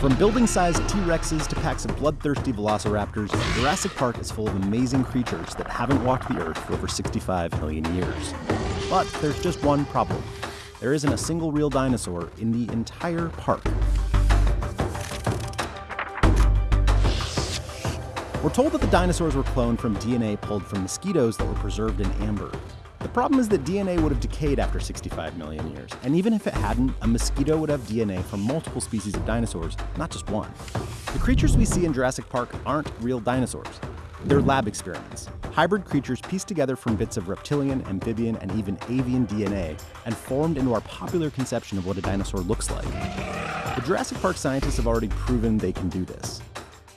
From building sized T Rexes to packs of bloodthirsty velociraptors, Jurassic Park is full of amazing creatures that haven't walked the Earth for over 65 million years. But there's just one problem there isn't a single real dinosaur in the entire park. We're told that the dinosaurs were cloned from DNA pulled from mosquitoes that were preserved in amber. The problem is that DNA would have decayed after 65 million years, and even if it hadn't, a mosquito would have DNA from multiple species of dinosaurs, not just one. The creatures we see in Jurassic Park aren't real dinosaurs. They're lab experiments, hybrid creatures pieced together from bits of reptilian, amphibian, and even avian DNA and formed into our popular conception of what a dinosaur looks like. The Jurassic Park scientists have already proven they can do this.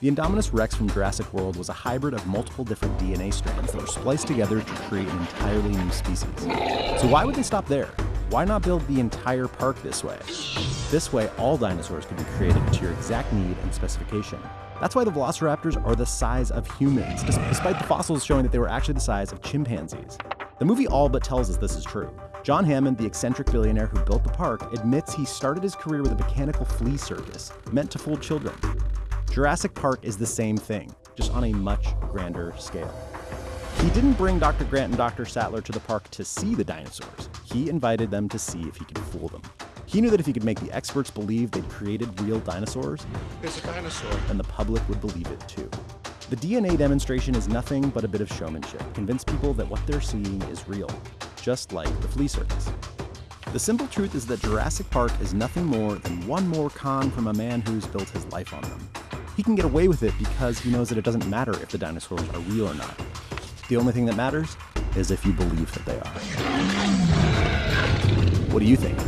The Indominus Rex from Jurassic World was a hybrid of multiple different DNA strands that were spliced together to create an entirely new species. So why would they stop there? Why not build the entire park this way? This way, all dinosaurs could be created to your exact need and specification. That's why the velociraptors are the size of humans, despite the fossils showing that they were actually the size of chimpanzees. The movie all but tells us this is true. John Hammond, the eccentric billionaire who built the park, admits he started his career with a mechanical flea circus meant to fool children. Jurassic Park is the same thing, just on a much grander scale. He didn't bring Dr. Grant and Dr. Sattler to the park to see the dinosaurs. He invited them to see if he could fool them. He knew that if he could make the experts believe they'd created real dinosaurs, There's a dinosaur. then the public would believe it too. The DNA demonstration is nothing but a bit of showmanship, convince people that what they're seeing is real, just like the flea circus. The simple truth is that Jurassic Park is nothing more than one more con from a man who's built his life on them. He can get away with it because he knows that it doesn't matter if the dinosaurs are real or not. The only thing that matters is if you believe that they are. What do you think?